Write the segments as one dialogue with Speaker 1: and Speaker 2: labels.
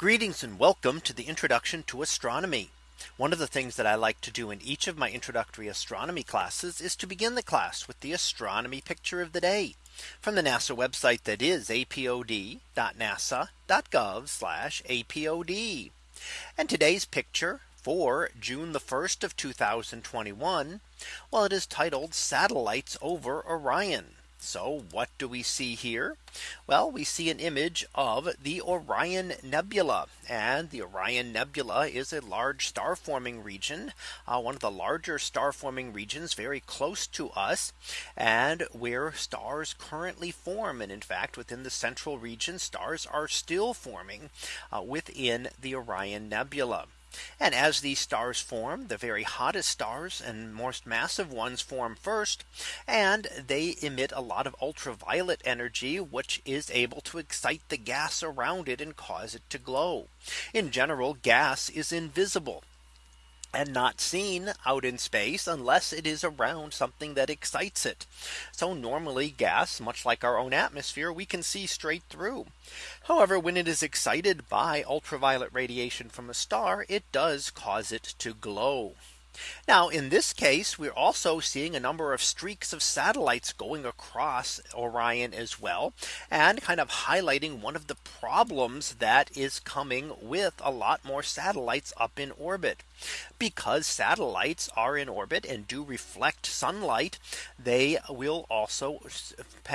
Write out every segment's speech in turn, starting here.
Speaker 1: Greetings and welcome to the introduction to astronomy. One of the things that I like to do in each of my introductory astronomy classes is to begin the class with the astronomy picture of the day from the NASA website that is apod.nasa.gov apod. And today's picture for June the 1st of 2021. Well, it is titled Satellites over Orion. So what do we see here? Well, we see an image of the Orion Nebula and the Orion Nebula is a large star forming region, uh, one of the larger star forming regions very close to us and where stars currently form. And in fact, within the central region, stars are still forming uh, within the Orion Nebula. And as these stars form, the very hottest stars and most massive ones form first, and they emit a lot of ultraviolet energy, which is able to excite the gas around it and cause it to glow. In general, gas is invisible and not seen out in space unless it is around something that excites it. So normally gas, much like our own atmosphere, we can see straight through. However, when it is excited by ultraviolet radiation from a star, it does cause it to glow. Now in this case, we're also seeing a number of streaks of satellites going across Orion as well, and kind of highlighting one of the problems that is coming with a lot more satellites up in orbit. Because satellites are in orbit and do reflect sunlight, they will also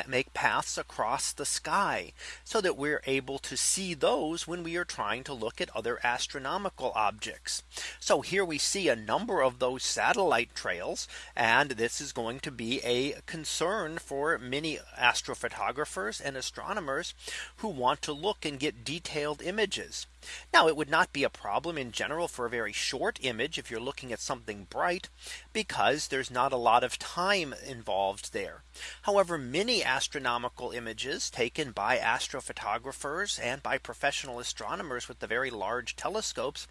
Speaker 1: make paths across the sky so that we're able to see those when we are trying to look at other astronomical objects. So here we see a number of of those satellite trails. And this is going to be a concern for many astrophotographers and astronomers who want to look and get detailed images. Now it would not be a problem in general for a very short image if you're looking at something bright because there's not a lot of time involved there. However, many astronomical images taken by astrophotographers and by professional astronomers with the very large telescopes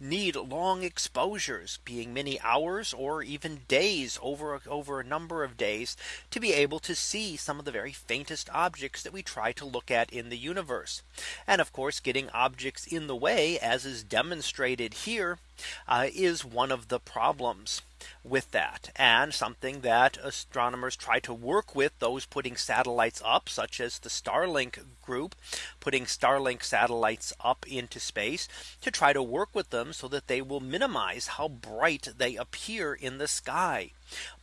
Speaker 1: need long exposures being many hours or even days over over a number of days to be able to see some of the very faintest objects that we try to look at in the universe. And of course, getting objects in in the way as is demonstrated here uh, is one of the problems with that and something that astronomers try to work with those putting satellites up such as the Starlink group putting Starlink satellites up into space to try to work with them so that they will minimize how bright they appear in the sky.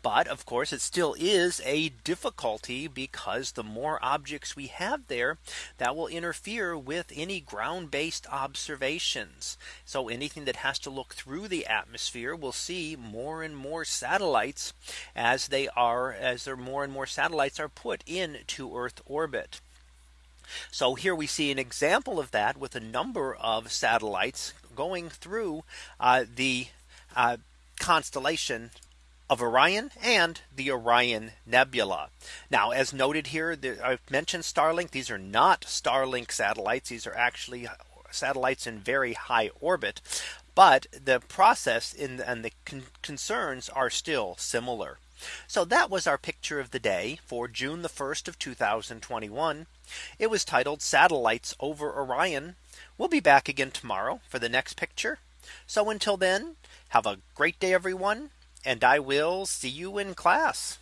Speaker 1: But of course, it still is a difficulty because the more objects we have there, that will interfere with any ground based observations. So anything that has to look look through the atmosphere, we'll see more and more satellites as they are as there more and more satellites are put into Earth orbit. So here we see an example of that with a number of satellites going through uh, the uh, constellation of Orion and the Orion Nebula. Now, as noted here, the, I've mentioned Starlink. These are not Starlink satellites. These are actually satellites in very high orbit. But the process in, and the con concerns are still similar. So that was our picture of the day for June the 1st of 2021. It was titled satellites over Orion. We'll be back again tomorrow for the next picture. So until then, have a great day, everyone, and I will see you in class.